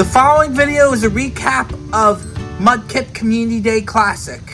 The following video is a recap of Mudkip Community Day Classic.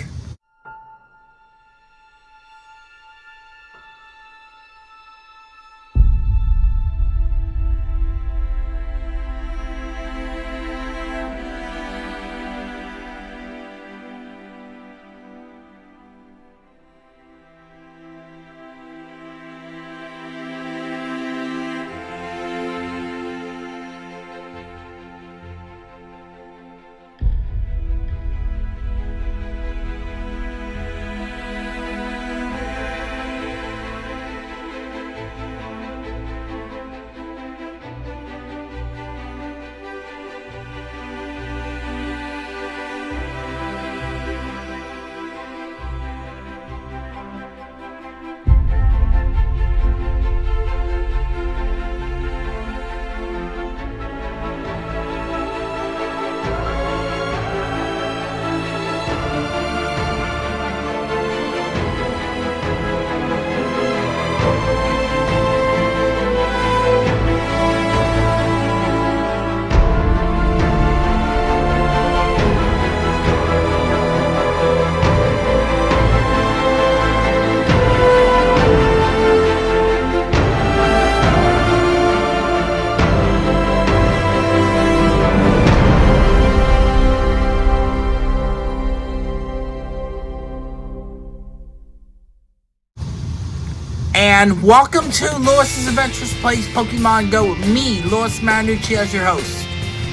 And welcome to Lewis's Adventures Plays Pokemon Go with me, Lewis Marinucci, as your host.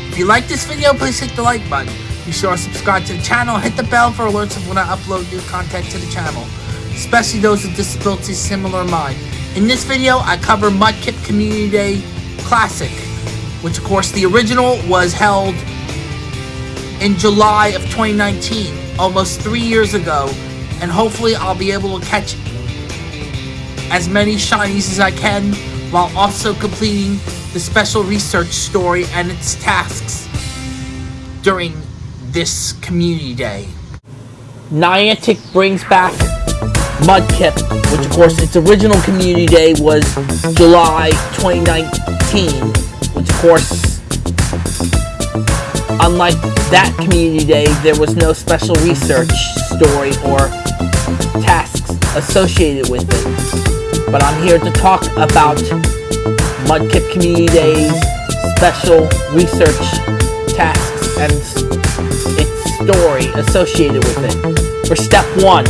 If you like this video, please hit the like button. Be sure to subscribe to the channel, hit the bell for alerts of when I upload new content to the channel, especially those with disabilities similar to mine. In this video, I cover Mudkip Community Day Classic, which of course the original was held in July of 2019, almost three years ago, and hopefully I'll be able to catch as many shinies as I can while also completing the special research story and its tasks during this community day. Niantic brings back Mudkip, which of course its original community day was July 2019, which of course unlike that community day there was no special research story or tasks associated with it but I'm here to talk about Mudkip Community Day's special research tasks and its story associated with it. For step one,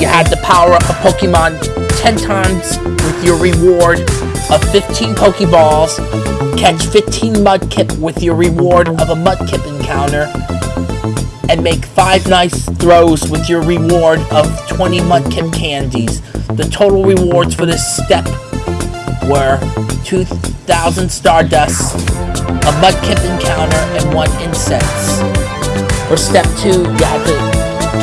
you had to power up a Pokemon 10 times with your reward of 15 Pokeballs, catch 15 Mudkip with your reward of a Mudkip encounter, and make 5 nice throws with your reward of 20 Mudkip candies. The total rewards for this step were 2,000 Stardust, a Mudkip encounter, and 1 Incense. For step 2, you had to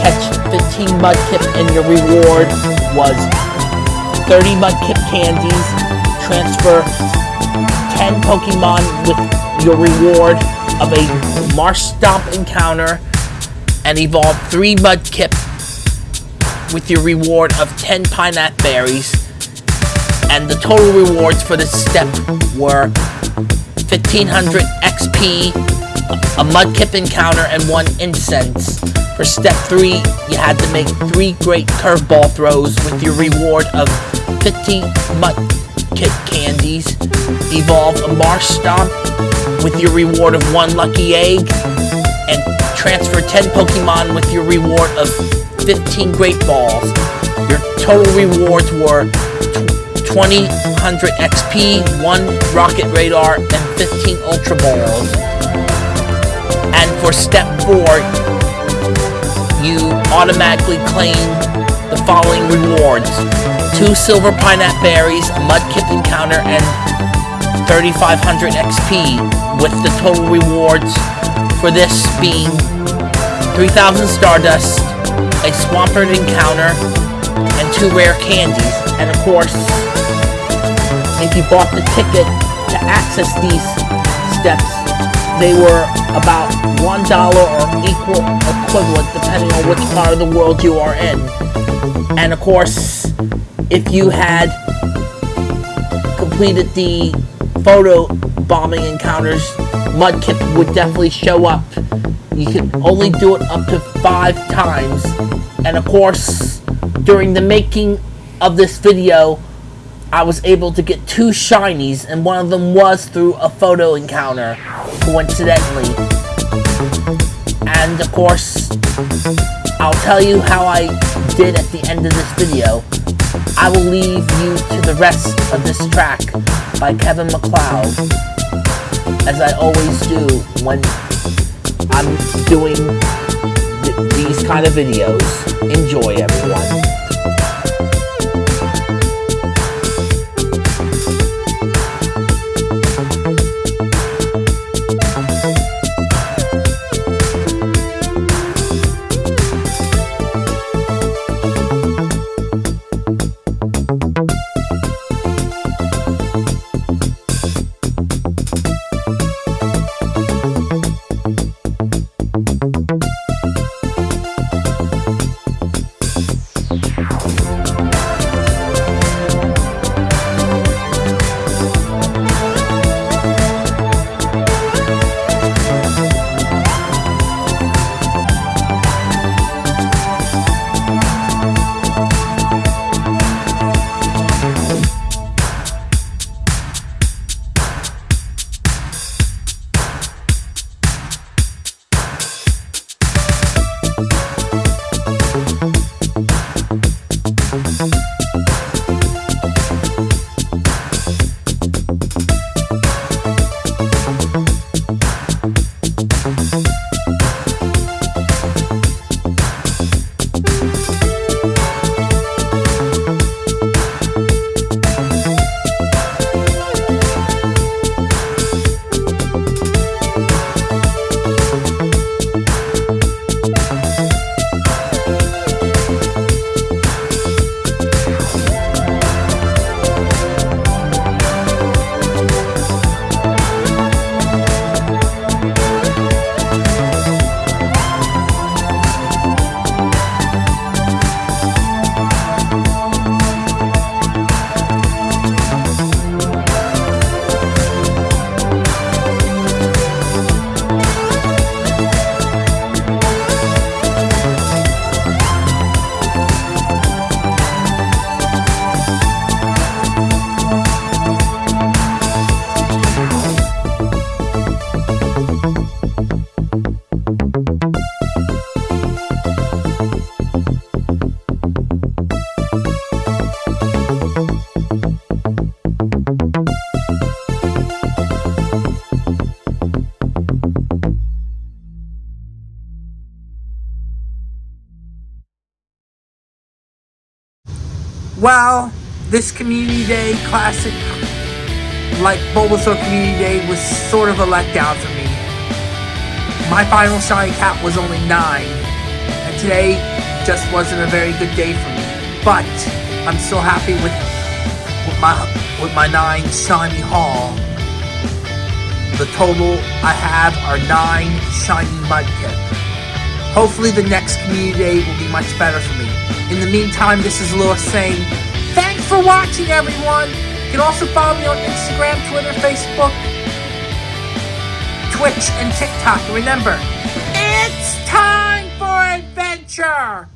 catch 15 Mudkip and your reward was 30 Mudkip candies, transfer 10 Pokemon with your reward of a Marshtomp encounter, and evolve 3 Mudkip with your reward of 10 pineapple berries. And the total rewards for this step were 1500 XP, a Mudkip encounter, and 1 incense. For step 3, you had to make 3 great curveball throws with your reward of 50 Mudkip candies, evolve a Marshtomp with your reward of 1 lucky egg, and transfer 10 Pokemon with your reward of 15 Great Balls. Your total rewards were 2000 XP, 1 Rocket Radar, and 15 Ultra Balls. And for step 4, you automatically claim the following rewards. 2 Silver Pineapple Berries, a Mudkip Encounter, and 3500 XP, with the total rewards for this being 3000 Stardust, a Swampert encounter, and two rare candies. And of course, if you bought the ticket to access these steps, they were about $1 or equal equivalent depending on which part of the world you are in. And of course, if you had completed the photo bombing encounters Mudkip would definitely show up. You can only do it up to five times. And of course, during the making of this video, I was able to get two shinies, and one of them was through a photo encounter, coincidentally. And of course, I'll tell you how I did at the end of this video. I will leave you to the rest of this track by Kevin MacLeod, as I always do when I'm doing th these kind of videos. Enjoy, everyone. Well, this Community Day Classic, like Bulbasaur Community Day, was sort of a letdown for me. My final shiny cap was only 9, and today just wasn't a very good day for me. But, I'm still happy with, with my with my 9 shiny haul. The total I have are 9 shiny Mudkip. Hopefully the next Community Day will be much better for me. In the meantime, this is Lewis saying, thanks for watching, everyone. You can also follow me on Instagram, Twitter, Facebook, Twitch, and TikTok. remember, it's time for adventure!